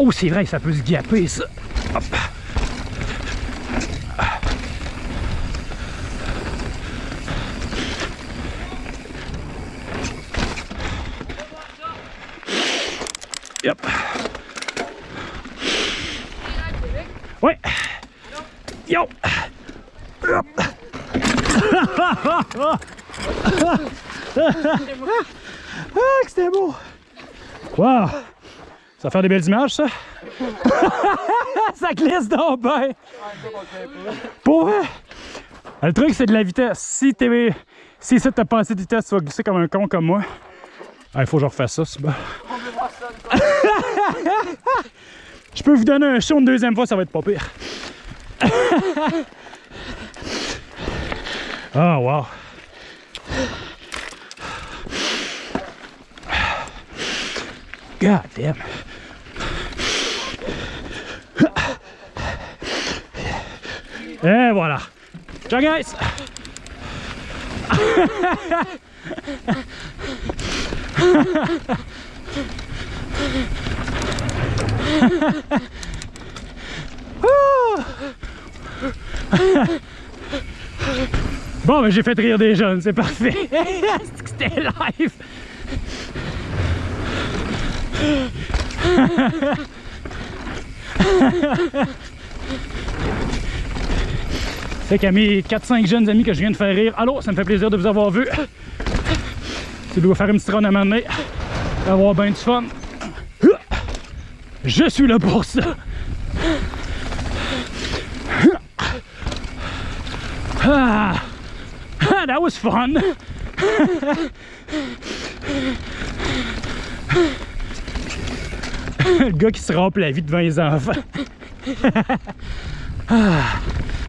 Oh, c'est vrai, ça peut se gaper, ça. Hop. Yep. Ouais. Yo. Hop. ah, c'était beau. Wow. Ça va faire des belles images, ça? ça glisse donc bien. Pour vrai. Le truc, c'est de la vitesse. Si t'es... Si ça t'a pas assez de vitesse, tu vas glisser comme un con comme moi. Il faut que je refasse ça, c'est bon. Je peux vous donner un show une deuxième fois, ça va être pas pire. oh, wow. God damn. Et voilà. Ciao guys. Bon, ben j'ai fait rire des jeunes, c'est parfait. C'était live? C'est qu'à mes 4-5 jeunes amis que je viens de faire rire, allô, ça me fait plaisir de vous avoir vu. Tu dois faire une petite run à m'amener, avoir bien du fun. Je suis là pour ça. Ah, ah that was fun. Le gars qui se rampe la vie devant les enfants. ah.